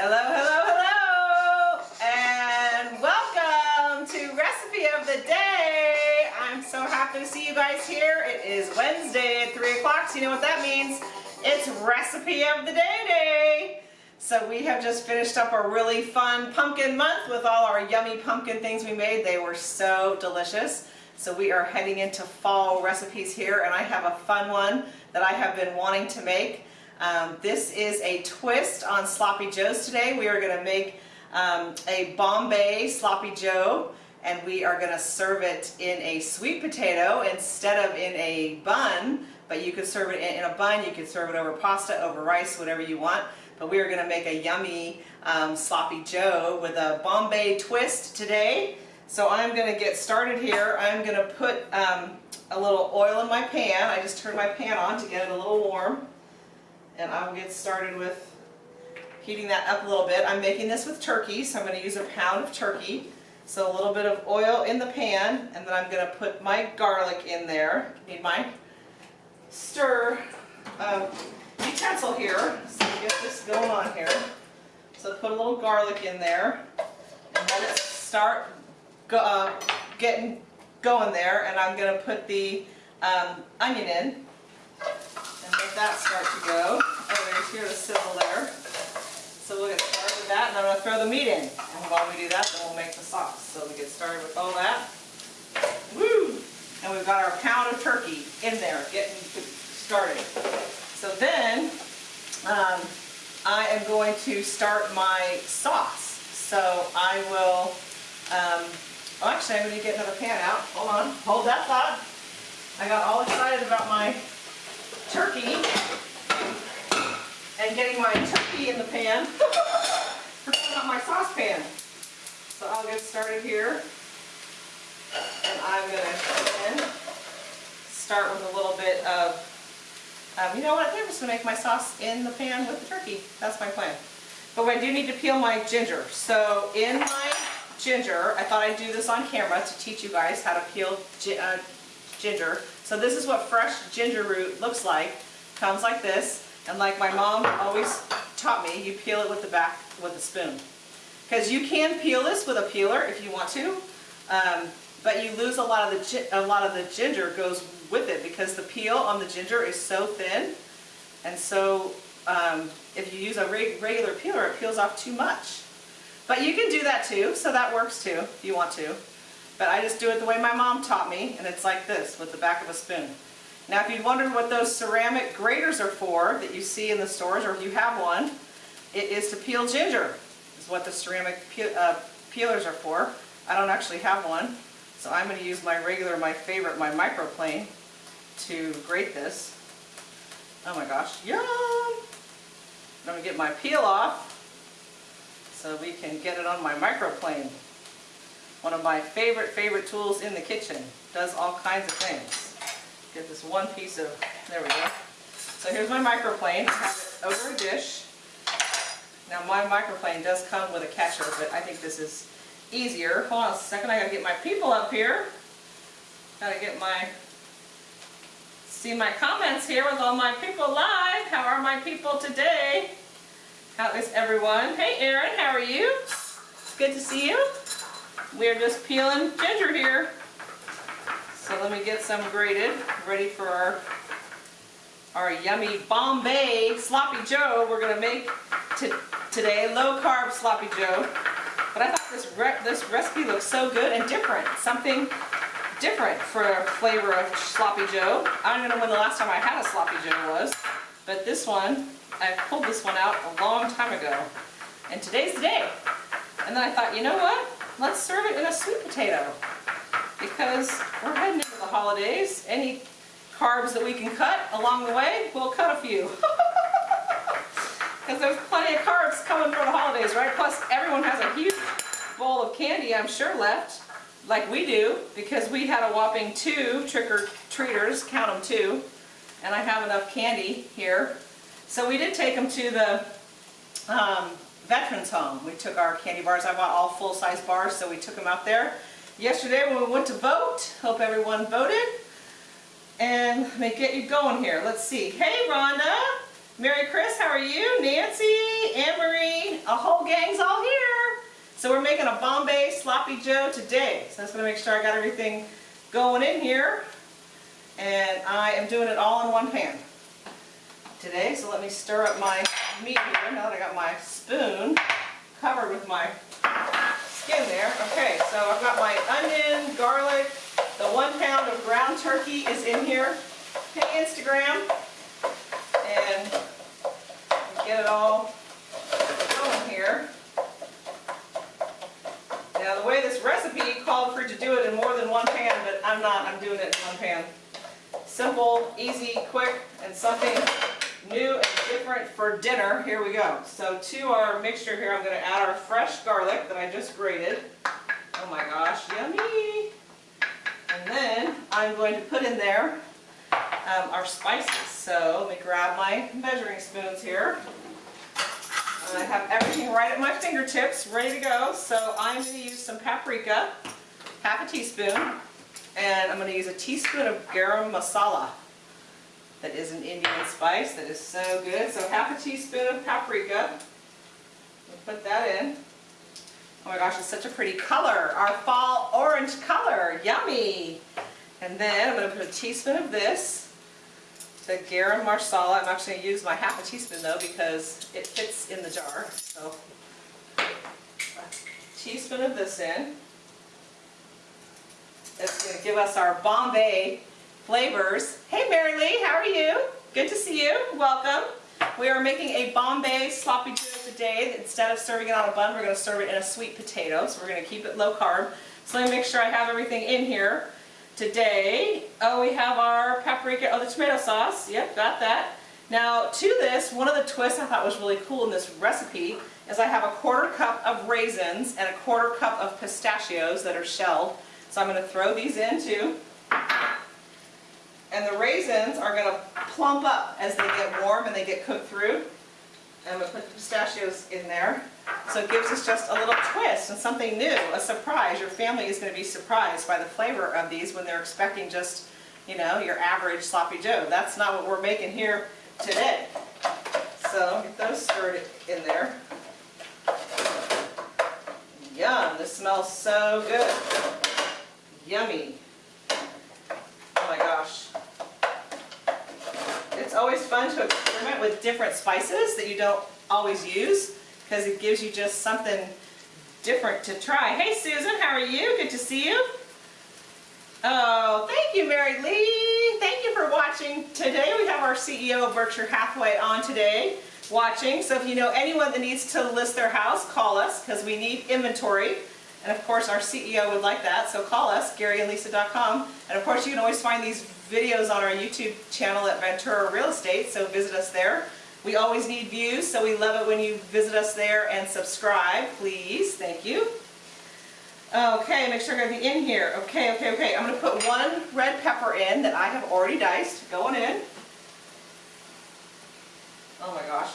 Hello, hello, hello, and welcome to Recipe of the Day. I'm so happy to see you guys here. It is Wednesday at 3 o'clock, so you know what that means. It's Recipe of the Day Day. So we have just finished up a really fun pumpkin month with all our yummy pumpkin things we made. They were so delicious. So we are heading into fall recipes here, and I have a fun one that I have been wanting to make. Um, this is a twist on Sloppy Joes today. We are going to make um, a Bombay Sloppy Joe and we are going to serve it in a sweet potato instead of in a bun but you could serve it in, a bun, you could serve it over pasta, over rice, whatever you want but we are going to make a yummy um, Sloppy Joe with a Bombay twist today so I'm going to get started here. I'm going to put um, a little oil in my pan. I just turned my pan on to get it a little warm and I will get started with heating that up a little bit. I'm making this with turkey, so I'm going to use a pound of turkey. So a little bit of oil in the pan, and then I'm going to put my garlic in there. Need my stir uh, utensil here, so get this going on here. So put a little garlic in there, and let it start go, uh, getting going there, and I'm going to put the um, onion in and let that start to go. Here the sizzle there. So we'll get started with that, and I'm going to throw the meat in. And while we do that, then we'll make the sauce. So we get started with all that. Woo! And we've got our pound of turkey in there, getting started. So then, um, I am going to start my sauce. So I will, um, oh actually I'm going to get another pan out. Hold on, hold that thought. I got all excited about my turkey and getting my turkey in the pan. My saucepan. So I'll get started here. And I'm going to start with a little bit of, um, you know what, I think I'm just going to make my sauce in the pan with the turkey. That's my plan. But I do need to peel my ginger. So in my ginger, I thought I'd do this on camera to teach you guys how to peel uh, ginger. So this is what fresh ginger root looks like. Comes like this. And like my mom always taught me, you peel it with the back with a spoon. Because you can peel this with a peeler if you want to. Um, but you lose a lot of the a lot of the ginger goes with it because the peel on the ginger is so thin. And so um, if you use a regular peeler, it peels off too much. But you can do that too, so that works too if you want to. But I just do it the way my mom taught me, and it's like this, with the back of a spoon. Now if you wondered what those ceramic graters are for that you see in the stores, or if you have one, it is to peel ginger, is what the ceramic uh, peelers are for. I don't actually have one, so I'm going to use my regular, my favorite, my microplane to grate this. Oh my gosh, yum! I'm going to get my peel off so we can get it on my microplane. One of my favorite, favorite tools in the kitchen. Does all kinds of things. Get this one piece of, there we go. So here's my microplane. I have it over a dish. Now my microplane does come with a catcher, but I think this is easier. Hold on a second, I gotta get my people up here. Gotta get my, see my comments here with all my people live. How are my people today? How is everyone? Hey Erin, how are you? Good to see you. We're just peeling ginger here. So let me get some grated, ready for our, our yummy Bombay Sloppy Joe we're going to make today, low carb Sloppy Joe. But I thought this, re this recipe looks so good and different, something different for a flavor of Sloppy Joe. I don't know when the last time I had a Sloppy Joe was, but this one, I pulled this one out a long time ago. And today's the day. And then I thought, you know what? let's serve it in a sweet potato because we're heading into the holidays. Any carbs that we can cut along the way, we'll cut a few. Because there's plenty of carbs coming for the holidays, right? Plus, everyone has a huge bowl of candy, I'm sure, left, like we do, because we had a whopping two trick-or-treaters, count them two, and I have enough candy here. So we did take them to the um, veterans home. We took our candy bars. I bought all full-size bars, so we took them out there. Yesterday when we went to vote, hope everyone voted. And let me get you going here. Let's see. Hey, Rhonda. Mary Chris, how are you? Nancy, Anne Marie, a whole gang's all here. So we're making a Bombay Sloppy Joe today. So I'm just gonna make sure I got everything going in here. And I am doing it all in one pan today. So let me stir up my meat here now that I got my spoon covered with my skin there. Okay, so I've got my onion, garlic, the one pound of ground turkey is in here. Hey Instagram. And get it all going here. Now the way this recipe called for you to do it in more than one pan, but I'm not, I'm doing it in one pan. Simple, easy, quick, and something new and different for dinner. Here we go. So to our mixture here, I'm going to add our fresh garlic that I just grated. Oh my gosh, yummy! And then I'm going to put in there um, our spices. So let me grab my measuring spoons here. I have everything right at my fingertips, ready to go. So I'm going to use some paprika, half a teaspoon, and I'm going to use a teaspoon of garam masala. That is an Indian spice that is so good. So half a teaspoon of paprika. Put that in. Oh my gosh, it's such a pretty color. Our fall orange color. Yummy. And then I'm going to put a teaspoon of this. The garam masala. I'm actually going to use my half a teaspoon though because it fits in the jar. So a teaspoon of this in. It's going to give us our Bombay flavors. Hey Mary Lee, how are you? Good to see you. Welcome. We are making a Bombay sloppy joe today. Instead of serving it on a bun, we're going to serve it in a sweet potato. So we're going to keep it low carb. So let me make sure I have everything in here today. Oh, we have our paprika, oh, the tomato sauce. Yep, got that. Now, to this, one of the twists I thought was really cool in this recipe is I have a quarter cup of raisins and a quarter cup of pistachios that are shelled. So I'm going to throw these in too. And the raisins are going to plump up as they get warm and they get cooked through. And I'm going to put the pistachios in there. So it gives us just a little twist and something new, a surprise. Your family is going to be surprised by the flavor of these when they're expecting just, you know, your average sloppy joe. That's not what we're making here today. So get those stirred in there. Yum, this smells so good. Yummy. Oh my gosh. It's always fun to experiment with different spices that you don't always use because it gives you just something different to try. Hey Susan, how are you? Good to see you. Oh, thank you Mary Lee. Thank you for watching. Today we have our CEO of Berkshire Hathaway on today watching. So if you know anyone that needs to list their house, call us because we need inventory. And of course our CEO would like that, so call us, GaryandLisa.com. And of course you can always find these videos on our YouTube channel at Ventura Real Estate, so visit us there. We always need views, so we love it when you visit us there and subscribe, please. Thank you. Okay, make sure got the in here. Okay, okay, okay. I'm going to put one red pepper in that I have already diced. Going in. Oh my gosh.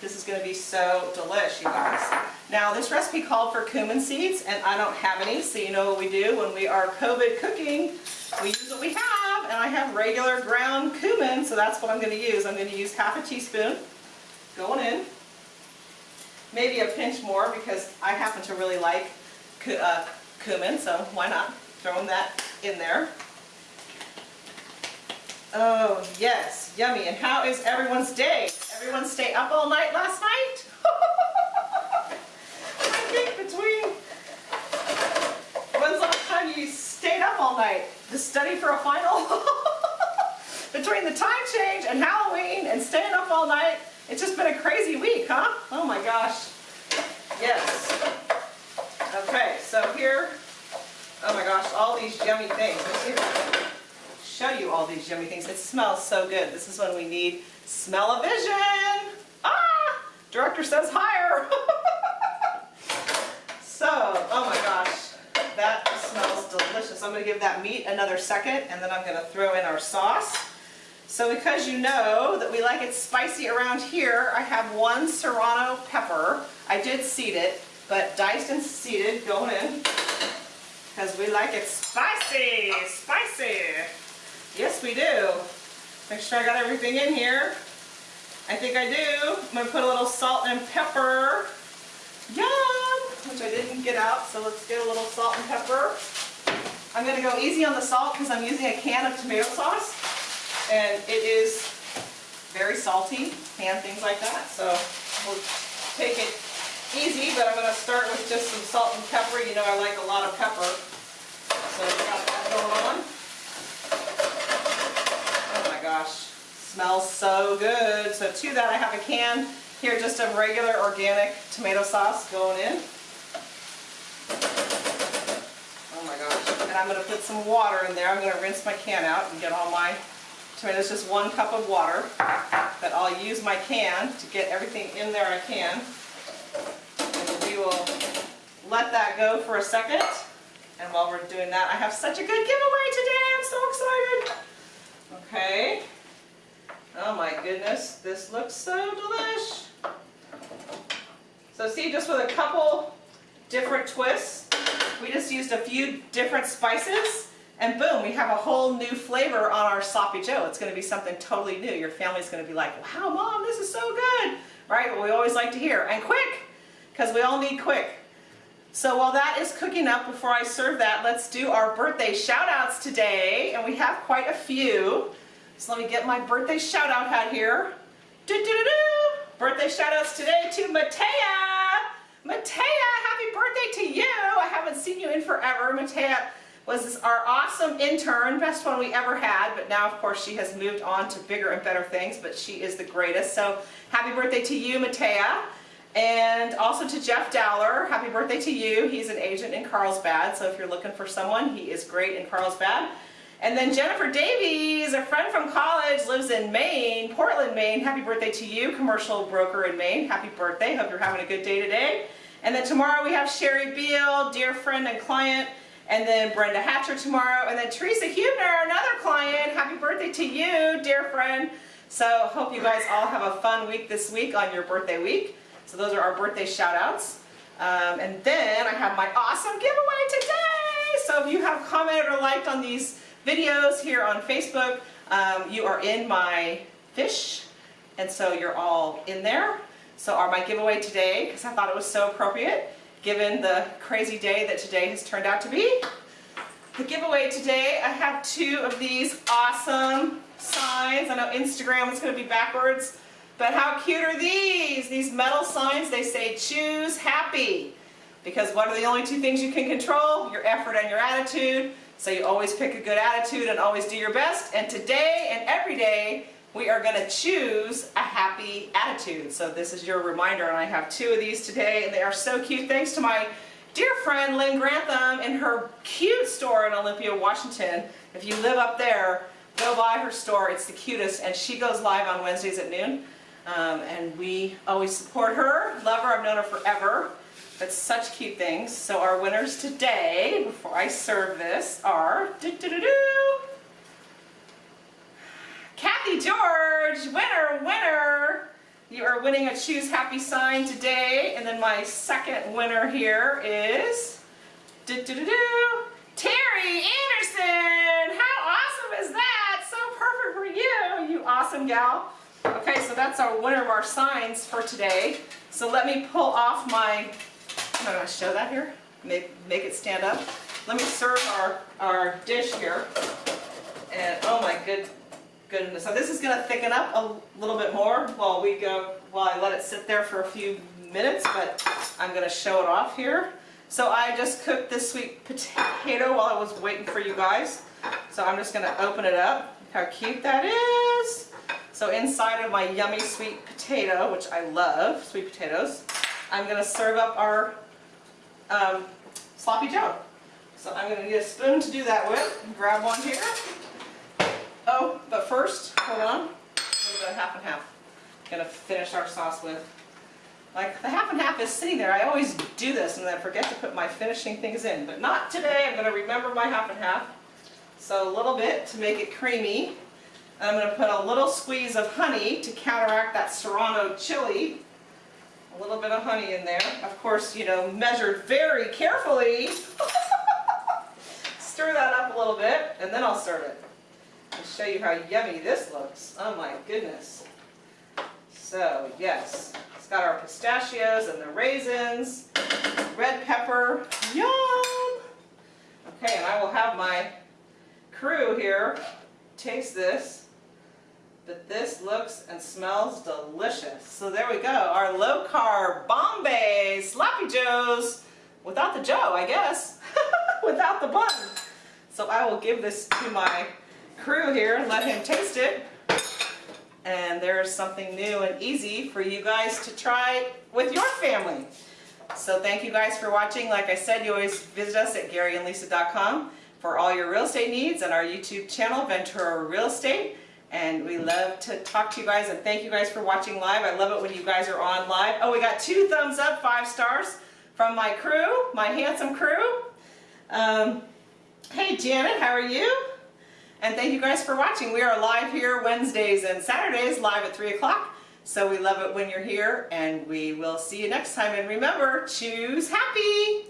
This is going to be so delish, you guys. Now, this recipe called for cumin seeds, and I don't have any, so you know what we do when we are COVID cooking. We use what we have, and I have regular ground cumin, so that's what I'm going to use. I'm going to use half a teaspoon going in. Maybe a pinch more because I happen to really like uh, cumin, so why not throwing that in there. Oh, yes, yummy. And how is everyone's day? Everyone stay up all night last night? I think between, when's the last time you stayed up all night to study for a final? between the time change and Halloween and staying up all night, it's just been a crazy week, huh? Oh my gosh. Yes. Okay, so here, oh my gosh, all these yummy things. Let's see if show you all these yummy things. It smells so good. This is when we need smell-o-vision. Ah! Director says higher. so, oh my delicious. I'm going to give that meat another second and then I'm going to throw in our sauce. So because you know that we like it spicy around here, I have one serrano pepper. I did seed it, but diced and seeded going in because we like it spicy, spicy. Yes, we do. Make sure I got everything in here. I think I do. I'm gonna put a little salt and pepper. Yum! Which I didn't get out, so let's get a little salt and pepper. I'm gonna go easy on the salt because I'm using a can of tomato sauce. And it is very salty and things like that. So we'll take it easy, but I'm gonna start with just some salt and pepper. You know I like a lot of pepper. So we've got that going on. Oh my gosh, smells so good. So to that I have a can here just of regular organic tomato sauce going in. Oh my gosh, and I'm gonna put some water in there. I'm gonna rinse my can out and get all my tomatoes, just one cup of water. But I'll use my can to get everything in there I can. And we will let that go for a second. And while we're doing that, I have such a good giveaway today. I'm so excited. Okay. Oh my goodness, this looks so delish. So see, just with a couple different twists, we just used a few different spices and boom, we have a whole new flavor on our sloppy joe. It's to be something totally new. Your family's to be like, wow, mom, this is so good. Right? What we always like to hear. And quick, because we all need quick. So while that is cooking up, before I serve that, let's do our birthday shout outs today. And we have quite a few. So let me get my birthday shout out hat here. Do do do do. Birthday shout outs today to Matea. Matea, happy birthday to you. I haven't seen you in forever. Matea was our awesome intern, best one we ever had, but now of course she has moved on to bigger and better things, but she is the greatest. So happy birthday to you, Matea. And also to Jeff Dowler, happy birthday to you. He's an agent in Carlsbad, so if you're looking for someone, he is great in Carlsbad. And then Jennifer Davies, a friend from college, lives in Maine, Portland, Maine. Happy birthday to you, commercial broker in Maine. Happy birthday. Hope you're having a good day today. And then tomorrow we have Sherry Beal, dear friend and client. And then Brenda Hatcher tomorrow. And then Teresa Hubner, another client. Happy birthday to you, dear friend. So hope you guys all have a fun week this week on your birthday week. So those are our birthday shout outs. Um, and then I have my awesome giveaway today. So if you have commented or liked on these videos here on Facebook, um, you are in my fish. And so you're all in there. So are my giveaway today, because I thought it was so appropriate, given the crazy day that today has turned out to be. The giveaway today, I have two of these awesome signs. I know Instagram is going to be backwards, but how cute are these? These metal signs, they say choose happy. Because what are the only two things you can control? Your effort and your attitude. So you always pick a good attitude and always do your best. And today and every day, we are going to choose a happy attitude. So this is your reminder, and I have two of these today, and they are so cute. Thanks to my dear friend Lynn Grantham in her cute store in Olympia, Washington. If you live up there, go by her store. It's the cutest, and she goes live on Wednesdays at noon. Um, and we always support her. Love her. I've known her forever. But such cute things. So our winners today, before I serve this, are doo -doo -doo Winner, winner. You are winning a Choose Happy sign today. And then my second winner here is doo -doo -doo Terry Anderson. How awesome is that? So perfect for you, you awesome gal. Okay, so that's our winner of our signs for today. So let me pull off my I'm going to show that here. Make, make it stand up. Let me serve our, our dish here. And oh my good goodness. So this is going to thicken up a little bit more while we go, while I let it sit there for a few minutes, but I'm going to show it off here. So I just cooked this sweet potato while I was waiting for you guys. So I'm just going to open it up. How cute that is. So inside of my yummy sweet potato, which I love, sweet potatoes, I'm going to serve up our um, sloppy joe. So I'm going to need a spoon to do that with. Grab one here. But first, hold on, a little bit of half and half. To finish our sauce with. Like, the half and half is sitting there. I always do this and then I forget to put my finishing things in. But not today. I'm to remember my half and half. So a little bit to make it creamy. And I'm to put a little squeeze of honey to counteract that serrano chili a little bit of honey in there. Of course, you know, measured very carefully. Stir that up a little bit, and then I'll serve it. And show you how yummy this looks. Oh my goodness. So yes, it's got our pistachios and the raisins, red pepper, yum! Okay, and I will have my crew here taste this. But this looks and smells delicious. So there we go, our low carb Bombay Sloppy Joes without the Joe, I guess, without the bun. So I will give this to my crew here and let him taste it. And there's something new and easy for you guys to try with your family. So thank you guys for watching. Like I said, you always visit us at GaryandLisa.com for all your real estate needs and our YouTube channel, Ventura Real Estate. And we love to talk to you guys and thank you guys for watching live. I love it when you guys are on live. Oh, we got two thumbs up, five stars from my crew, my handsome crew. Um, hey Janet, how are you? And thank you guys for watching. We are live here Wednesdays and Saturdays, live at 3 o'clock. So we love it when you're here, and we will see you next time. And remember, choose happy!